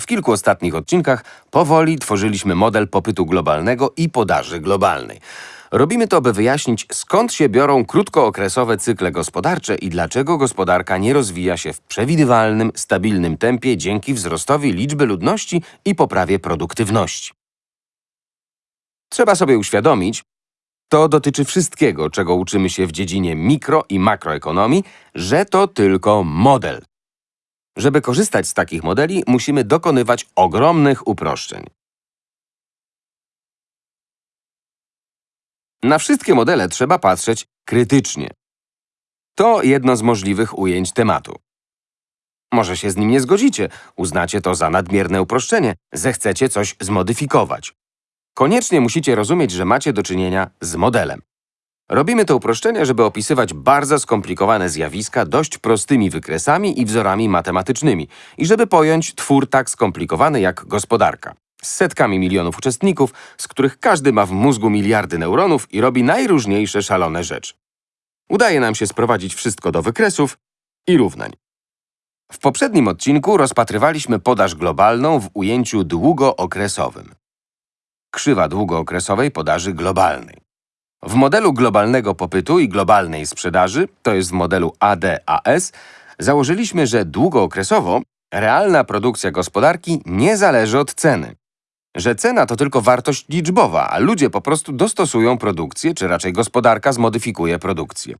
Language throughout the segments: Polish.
W kilku ostatnich odcinkach powoli tworzyliśmy model popytu globalnego i podaży globalnej. Robimy to, by wyjaśnić, skąd się biorą krótkookresowe cykle gospodarcze i dlaczego gospodarka nie rozwija się w przewidywalnym, stabilnym tempie dzięki wzrostowi liczby ludności i poprawie produktywności. Trzeba sobie uświadomić, to dotyczy wszystkiego, czego uczymy się w dziedzinie mikro i makroekonomii, że to tylko model. Żeby korzystać z takich modeli, musimy dokonywać ogromnych uproszczeń. Na wszystkie modele trzeba patrzeć krytycznie. To jedno z możliwych ujęć tematu. Może się z nim nie zgodzicie, uznacie to za nadmierne uproszczenie, zechcecie coś zmodyfikować. Koniecznie musicie rozumieć, że macie do czynienia z modelem. Robimy to uproszczenie, żeby opisywać bardzo skomplikowane zjawiska dość prostymi wykresami i wzorami matematycznymi i żeby pojąć twór tak skomplikowany jak gospodarka. Z setkami milionów uczestników, z których każdy ma w mózgu miliardy neuronów i robi najróżniejsze szalone rzeczy. Udaje nam się sprowadzić wszystko do wykresów i równań. W poprzednim odcinku rozpatrywaliśmy podaż globalną w ujęciu długookresowym. Krzywa długookresowej podaży globalnej. W modelu globalnego popytu i globalnej sprzedaży, to jest w modelu ADAS, założyliśmy, że długookresowo realna produkcja gospodarki nie zależy od ceny. Że cena to tylko wartość liczbowa, a ludzie po prostu dostosują produkcję, czy raczej gospodarka zmodyfikuje produkcję.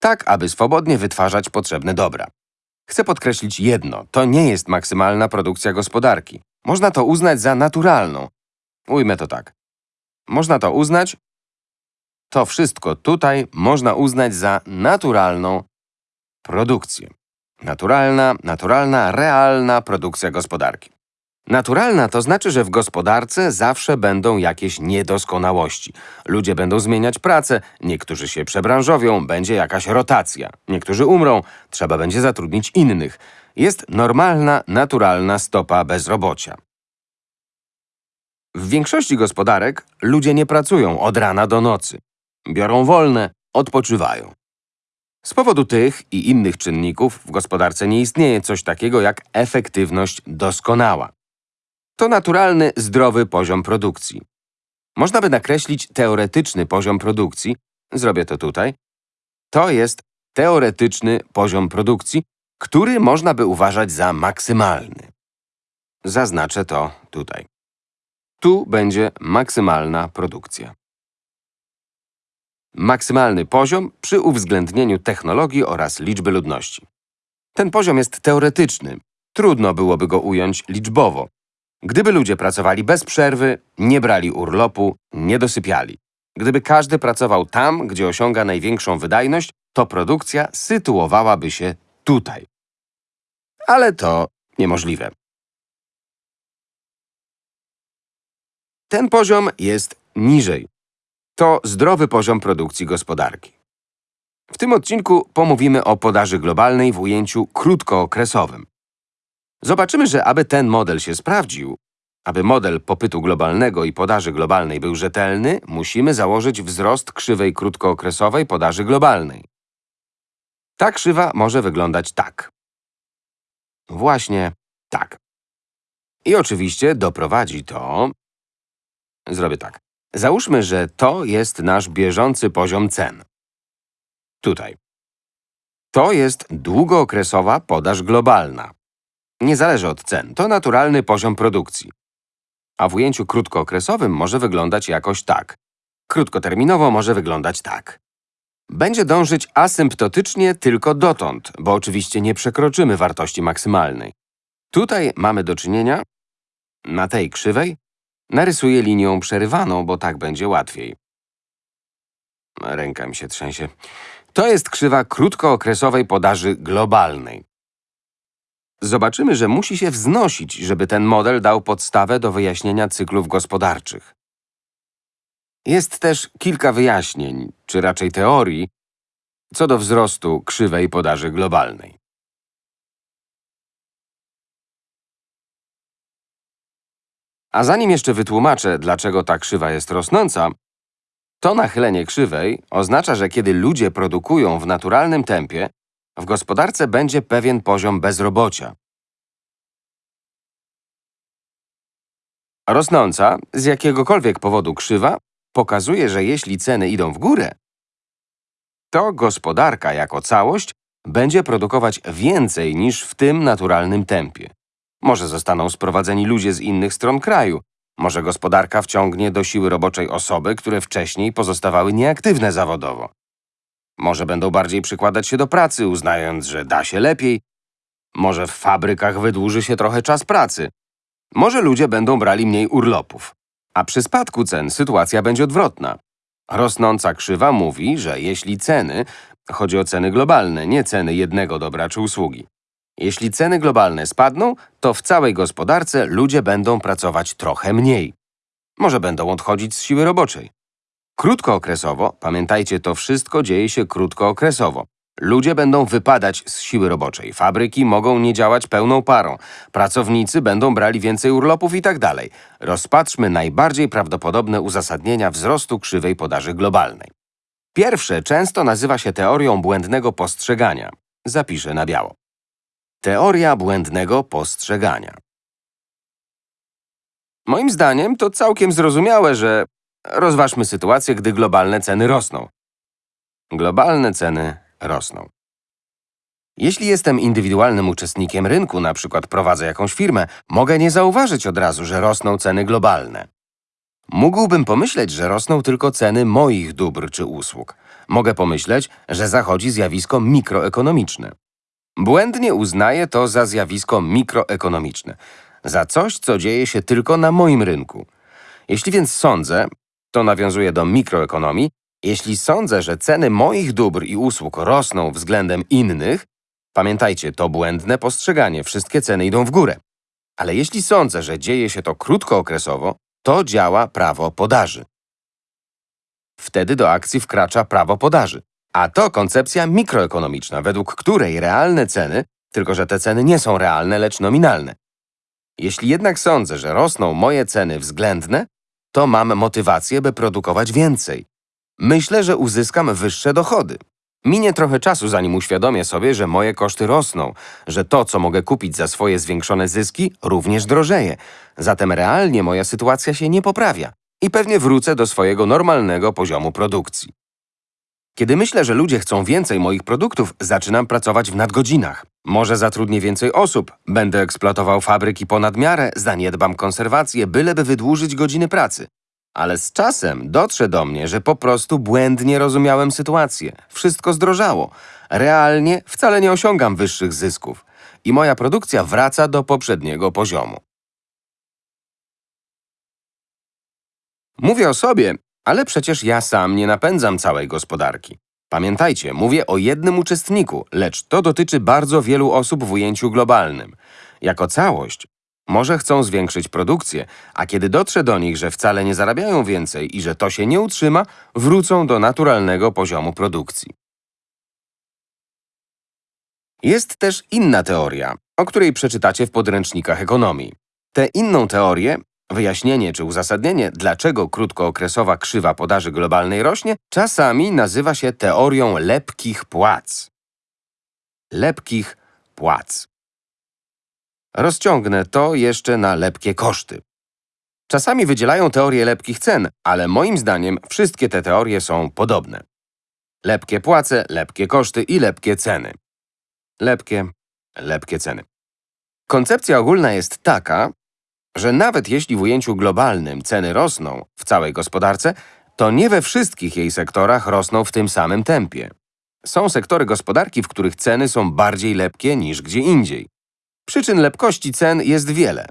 Tak, aby swobodnie wytwarzać potrzebne dobra. Chcę podkreślić jedno, to nie jest maksymalna produkcja gospodarki. Można to uznać za naturalną. Ujmę to tak. Można to uznać, to wszystko tutaj można uznać za naturalną produkcję. Naturalna, naturalna, realna produkcja gospodarki. Naturalna to znaczy, że w gospodarce zawsze będą jakieś niedoskonałości. Ludzie będą zmieniać pracę, niektórzy się przebranżowią, będzie jakaś rotacja. Niektórzy umrą, trzeba będzie zatrudnić innych. Jest normalna, naturalna stopa bezrobocia. W większości gospodarek ludzie nie pracują od rana do nocy. Biorą wolne, odpoczywają. Z powodu tych i innych czynników w gospodarce nie istnieje coś takiego jak efektywność doskonała. To naturalny, zdrowy poziom produkcji. Można by nakreślić teoretyczny poziom produkcji. Zrobię to tutaj. To jest teoretyczny poziom produkcji, który można by uważać za maksymalny. Zaznaczę to tutaj. Tu będzie maksymalna produkcja. Maksymalny poziom przy uwzględnieniu technologii oraz liczby ludności. Ten poziom jest teoretyczny. Trudno byłoby go ująć liczbowo. Gdyby ludzie pracowali bez przerwy, nie brali urlopu, nie dosypiali. Gdyby każdy pracował tam, gdzie osiąga największą wydajność, to produkcja sytuowałaby się tutaj. Ale to niemożliwe. Ten poziom jest niżej. To zdrowy poziom produkcji gospodarki. W tym odcinku pomówimy o podaży globalnej w ujęciu krótkookresowym. Zobaczymy, że aby ten model się sprawdził, aby model popytu globalnego i podaży globalnej był rzetelny, musimy założyć wzrost krzywej krótkookresowej podaży globalnej. Ta krzywa może wyglądać tak. Właśnie tak. I oczywiście doprowadzi to… Zrobię tak. Załóżmy, że to jest nasz bieżący poziom cen. Tutaj. To jest długookresowa podaż globalna. Nie zależy od cen, to naturalny poziom produkcji. A w ujęciu krótkookresowym może wyglądać jakoś tak. Krótkoterminowo może wyglądać tak. Będzie dążyć asymptotycznie tylko dotąd, bo oczywiście nie przekroczymy wartości maksymalnej. Tutaj mamy do czynienia, na tej krzywej, narysuję linią przerywaną, bo tak będzie łatwiej. Ręka mi się trzęsie. To jest krzywa krótkookresowej podaży globalnej. Zobaczymy, że musi się wznosić, żeby ten model dał podstawę do wyjaśnienia cyklów gospodarczych. Jest też kilka wyjaśnień, czy raczej teorii, co do wzrostu krzywej podaży globalnej. A zanim jeszcze wytłumaczę, dlaczego ta krzywa jest rosnąca, to nachylenie krzywej oznacza, że kiedy ludzie produkują w naturalnym tempie, w gospodarce będzie pewien poziom bezrobocia. Rosnąca z jakiegokolwiek powodu krzywa pokazuje, że jeśli ceny idą w górę, to gospodarka jako całość będzie produkować więcej niż w tym naturalnym tempie. Może zostaną sprowadzeni ludzie z innych stron kraju, może gospodarka wciągnie do siły roboczej osoby, które wcześniej pozostawały nieaktywne zawodowo. Może będą bardziej przykładać się do pracy, uznając, że da się lepiej. Może w fabrykach wydłuży się trochę czas pracy. Może ludzie będą brali mniej urlopów. A przy spadku cen sytuacja będzie odwrotna. Rosnąca krzywa mówi, że jeśli ceny, chodzi o ceny globalne, nie ceny jednego dobra czy usługi, jeśli ceny globalne spadną, to w całej gospodarce ludzie będą pracować trochę mniej. Może będą odchodzić z siły roboczej. Krótkookresowo, pamiętajcie, to wszystko dzieje się krótkookresowo. Ludzie będą wypadać z siły roboczej, fabryki mogą nie działać pełną parą, pracownicy będą brali więcej urlopów i tak. Rozpatrzmy najbardziej prawdopodobne uzasadnienia wzrostu krzywej podaży globalnej. Pierwsze często nazywa się teorią błędnego postrzegania. Zapiszę na biało. Teoria błędnego postrzegania. Moim zdaniem to całkiem zrozumiałe, że rozważmy sytuację, gdy globalne ceny rosną. Globalne ceny rosną. Jeśli jestem indywidualnym uczestnikiem rynku, na przykład prowadzę jakąś firmę, mogę nie zauważyć od razu, że rosną ceny globalne. Mógłbym pomyśleć, że rosną tylko ceny moich dóbr czy usług. Mogę pomyśleć, że zachodzi zjawisko mikroekonomiczne. Błędnie uznaję to za zjawisko mikroekonomiczne, za coś, co dzieje się tylko na moim rynku. Jeśli więc sądzę, to nawiązuje do mikroekonomii, jeśli sądzę, że ceny moich dóbr i usług rosną względem innych, pamiętajcie, to błędne postrzeganie, wszystkie ceny idą w górę. Ale jeśli sądzę, że dzieje się to krótkookresowo, to działa prawo podaży. Wtedy do akcji wkracza prawo podaży. A to koncepcja mikroekonomiczna, według której realne ceny, tylko że te ceny nie są realne, lecz nominalne. Jeśli jednak sądzę, że rosną moje ceny względne, to mam motywację, by produkować więcej. Myślę, że uzyskam wyższe dochody. Minie trochę czasu, zanim uświadomię sobie, że moje koszty rosną, że to, co mogę kupić za swoje zwiększone zyski, również drożeje. Zatem realnie moja sytuacja się nie poprawia i pewnie wrócę do swojego normalnego poziomu produkcji. Kiedy myślę, że ludzie chcą więcej moich produktów, zaczynam pracować w nadgodzinach. Może zatrudnię więcej osób, będę eksploatował fabryki ponad miarę, zaniedbam konserwację, byleby wydłużyć godziny pracy. Ale z czasem dotrze do mnie, że po prostu błędnie rozumiałem sytuację. Wszystko zdrożało. Realnie wcale nie osiągam wyższych zysków. I moja produkcja wraca do poprzedniego poziomu. Mówię o sobie, ale przecież ja sam nie napędzam całej gospodarki. Pamiętajcie, mówię o jednym uczestniku, lecz to dotyczy bardzo wielu osób w ujęciu globalnym. Jako całość może chcą zwiększyć produkcję, a kiedy dotrze do nich, że wcale nie zarabiają więcej i że to się nie utrzyma, wrócą do naturalnego poziomu produkcji. Jest też inna teoria, o której przeczytacie w podręcznikach ekonomii. Tę inną teorię, wyjaśnienie czy uzasadnienie, dlaczego krótkookresowa krzywa podaży globalnej rośnie, czasami nazywa się teorią lepkich płac. Lepkich płac. Rozciągnę to jeszcze na lepkie koszty. Czasami wydzielają teorię lepkich cen, ale moim zdaniem wszystkie te teorie są podobne. Lepkie płace, lepkie koszty i lepkie ceny. Lepkie, lepkie ceny. Koncepcja ogólna jest taka, że nawet jeśli w ujęciu globalnym ceny rosną w całej gospodarce, to nie we wszystkich jej sektorach rosną w tym samym tempie. Są sektory gospodarki, w których ceny są bardziej lepkie niż gdzie indziej. Przyczyn lepkości cen jest wiele.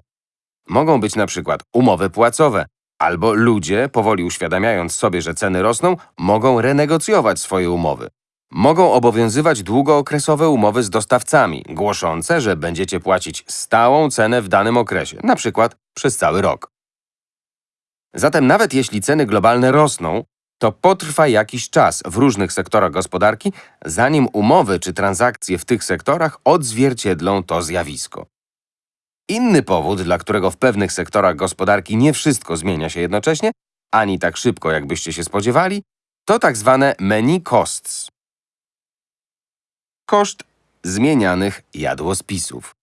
Mogą być na przykład umowy płacowe, albo ludzie, powoli uświadamiając sobie, że ceny rosną, mogą renegocjować swoje umowy. Mogą obowiązywać długookresowe umowy z dostawcami, głoszące, że będziecie płacić stałą cenę w danym okresie, przykład przez cały rok. Zatem nawet jeśli ceny globalne rosną, to potrwa jakiś czas w różnych sektorach gospodarki, zanim umowy czy transakcje w tych sektorach odzwierciedlą to zjawisko. Inny powód, dla którego w pewnych sektorach gospodarki nie wszystko zmienia się jednocześnie, ani tak szybko, jakbyście się spodziewali, to tak zwane many costs. Koszt zmienianych jadłospisów.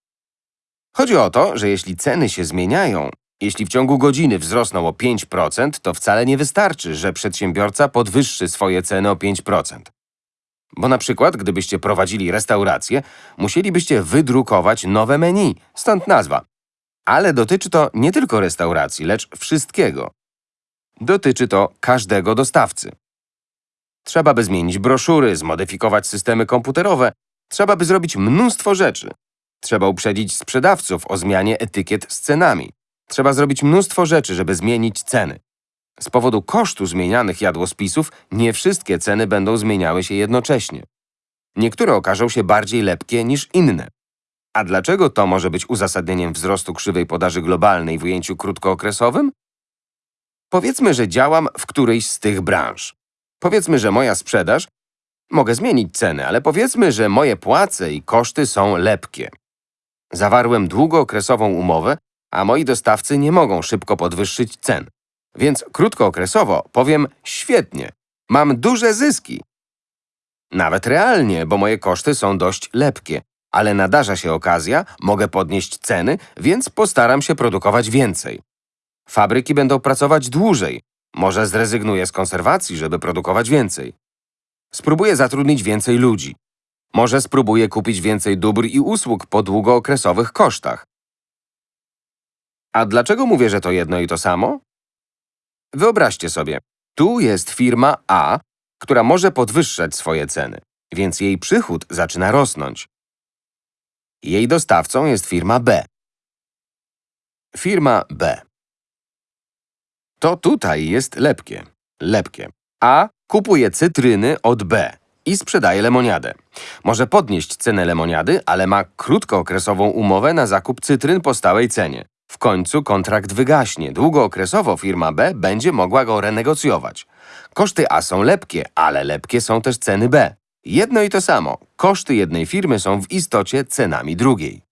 Chodzi o to, że jeśli ceny się zmieniają, Jeśli w ciągu godziny wzrosną o 5%, to wcale nie wystarczy, że przedsiębiorca podwyższy swoje ceny o 5%. Bo na przykład, gdybyście prowadzili restaurację, musielibyście wydrukować nowe menu, stąd nazwa. Ale dotyczy to nie tylko restauracji, lecz wszystkiego. Dotyczy to każdego dostawcy. Trzeba by zmienić broszury, zmodyfikować systemy komputerowe, trzeba by zrobić mnóstwo rzeczy. Trzeba uprzedzić sprzedawców o zmianie etykiet z cenami. Trzeba zrobić mnóstwo rzeczy, żeby zmienić ceny. Z powodu kosztu zmienianych jadłospisów nie wszystkie ceny będą zmieniały się jednocześnie. Niektóre okażą się bardziej lepkie niż inne. A dlaczego to może być uzasadnieniem wzrostu krzywej podaży globalnej w ujęciu krótkookresowym? Powiedzmy, że działam w którejś z tych branż. Powiedzmy, że moja sprzedaż mogę zmienić ceny, ale powiedzmy, że moje płace i koszty są lepkie. Zawarłem długookresową umowę, a moi dostawcy nie mogą szybko podwyższyć cen. Więc krótkookresowo powiem świetnie, mam duże zyski. Nawet realnie, bo moje koszty są dość lepkie, ale nadarza się okazja, mogę podnieść ceny, więc postaram się produkować więcej. Fabryki będą pracować dłużej. Może zrezygnuję z konserwacji, żeby produkować więcej. Spróbuję zatrudnić więcej ludzi. Może spróbuję kupić więcej dóbr i usług po długookresowych kosztach. A dlaczego mówię, że to jedno i to samo? Wyobraźcie sobie, tu jest firma A, która może podwyższać swoje ceny, więc jej przychód zaczyna rosnąć. Jej dostawcą jest firma B. Firma B. To tutaj jest lepkie. Lepkie. A kupuje cytryny od B i sprzedaje lemoniadę. Może podnieść cenę lemoniady, ale ma krótkookresową umowę na zakup cytryn po stałej cenie. W końcu kontrakt wygaśnie. Długookresowo firma B będzie mogła go renegocjować. Koszty A są lepkie, ale lepkie są też ceny B. Jedno i to samo. Koszty jednej firmy są w istocie cenami drugiej.